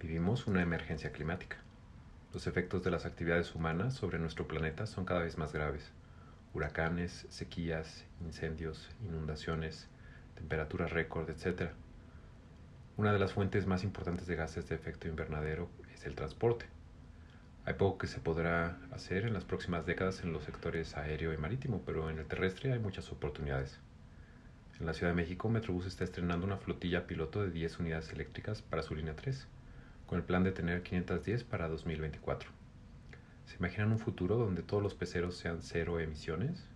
Vivimos una emergencia climática. Los efectos de las actividades humanas sobre nuestro planeta son cada vez más graves. Huracanes, sequías, incendios, inundaciones, temperaturas récord, etc. Una de las fuentes más importantes de gases de efecto invernadero es el transporte. Hay poco que se podrá hacer en las próximas décadas en los sectores aéreo y marítimo, pero en el terrestre hay muchas oportunidades. En la Ciudad de México, Metrobús está estrenando una flotilla piloto de 10 unidades eléctricas para su línea 3 con el plan de tener 510 para 2024. ¿Se imaginan un futuro donde todos los peceros sean cero emisiones?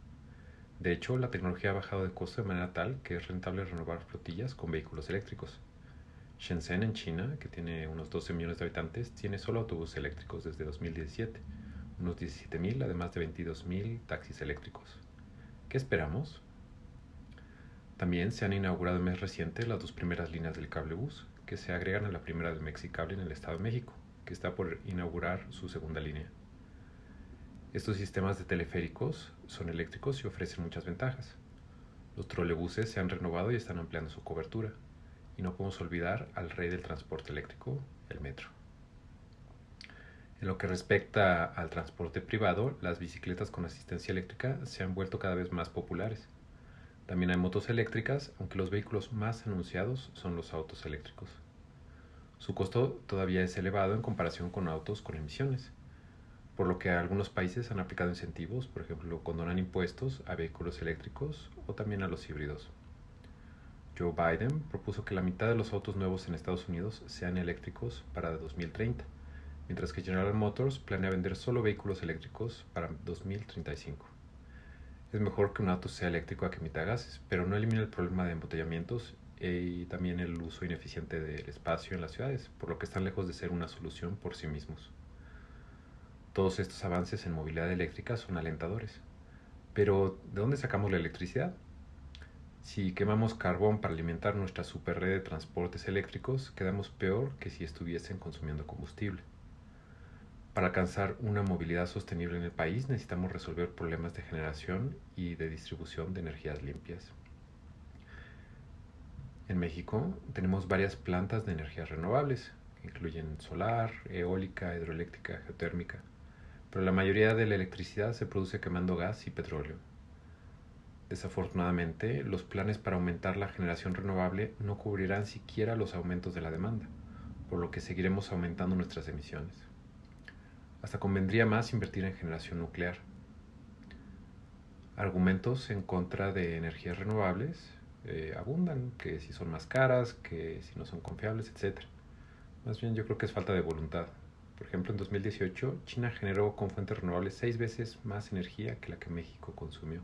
De hecho, la tecnología ha bajado de costo de manera tal que es rentable renovar flotillas con vehículos eléctricos. Shenzhen, en China, que tiene unos 12 millones de habitantes, tiene solo autobuses eléctricos desde 2017, unos 17.000, además de 22.000 taxis eléctricos. ¿Qué esperamos? También se han inaugurado en mes reciente las dos primeras líneas del cable bus, que se agregan a la primera del Mexicable en el Estado de México, que está por inaugurar su segunda línea. Estos sistemas de teleféricos son eléctricos y ofrecen muchas ventajas. Los trolebuses se han renovado y están ampliando su cobertura. Y no podemos olvidar al rey del transporte eléctrico, el metro. En lo que respecta al transporte privado, las bicicletas con asistencia eléctrica se han vuelto cada vez más populares también hay motos eléctricas, aunque los vehículos más anunciados son los autos eléctricos. Su costo todavía es elevado en comparación con autos con emisiones, por lo que algunos países han aplicado incentivos, por ejemplo, condonan impuestos a vehículos eléctricos o también a los híbridos. Joe Biden propuso que la mitad de los autos nuevos en Estados Unidos sean eléctricos para 2030, mientras que General Motors planea vender solo vehículos eléctricos para 2035. Es mejor que un auto sea eléctrico a que emita gases, pero no elimina el problema de embotellamientos y también el uso ineficiente del espacio en las ciudades, por lo que están lejos de ser una solución por sí mismos. Todos estos avances en movilidad eléctrica son alentadores. Pero, ¿de dónde sacamos la electricidad? Si quemamos carbón para alimentar nuestra superred de transportes eléctricos, quedamos peor que si estuviesen consumiendo combustible. Para alcanzar una movilidad sostenible en el país necesitamos resolver problemas de generación y de distribución de energías limpias. En México tenemos varias plantas de energías renovables, que incluyen solar, eólica, hidroeléctrica, geotérmica, pero la mayoría de la electricidad se produce quemando gas y petróleo. Desafortunadamente, los planes para aumentar la generación renovable no cubrirán siquiera los aumentos de la demanda, por lo que seguiremos aumentando nuestras emisiones. Hasta convendría más invertir en generación nuclear. Argumentos en contra de energías renovables eh, abundan, que si son más caras, que si no son confiables, etc. Más bien yo creo que es falta de voluntad. Por ejemplo, en 2018 China generó con fuentes renovables seis veces más energía que la que México consumió.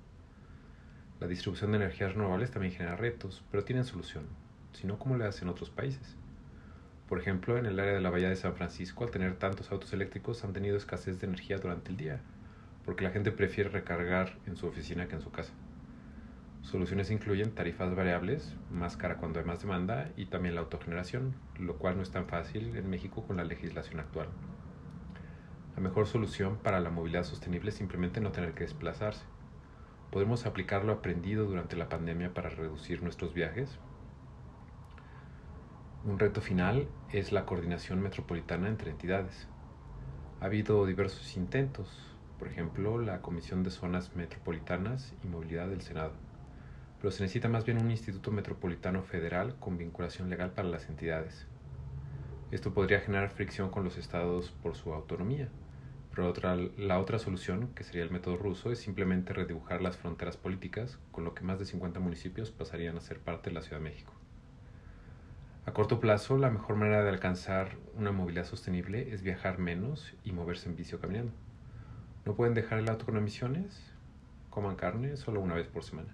La distribución de energías renovables también genera retos, pero tienen solución, si no, ¿cómo le hacen otros países? Por ejemplo, en el área de la Bahía de San Francisco, al tener tantos autos eléctricos, han tenido escasez de energía durante el día, porque la gente prefiere recargar en su oficina que en su casa. Soluciones incluyen tarifas variables, más cara cuando hay más demanda, y también la autogeneración, lo cual no es tan fácil en México con la legislación actual. La mejor solución para la movilidad sostenible es simplemente no tener que desplazarse. Podemos aplicar lo aprendido durante la pandemia para reducir nuestros viajes, un reto final es la coordinación metropolitana entre entidades. Ha habido diversos intentos, por ejemplo, la Comisión de Zonas Metropolitanas y Movilidad del Senado, pero se necesita más bien un Instituto Metropolitano Federal con vinculación legal para las entidades. Esto podría generar fricción con los estados por su autonomía, pero otra, la otra solución, que sería el método ruso, es simplemente redibujar las fronteras políticas, con lo que más de 50 municipios pasarían a ser parte de la Ciudad de México. A corto plazo, la mejor manera de alcanzar una movilidad sostenible es viajar menos y moverse en bici o caminando. ¿No pueden dejar el auto con emisiones? Coman carne solo una vez por semana.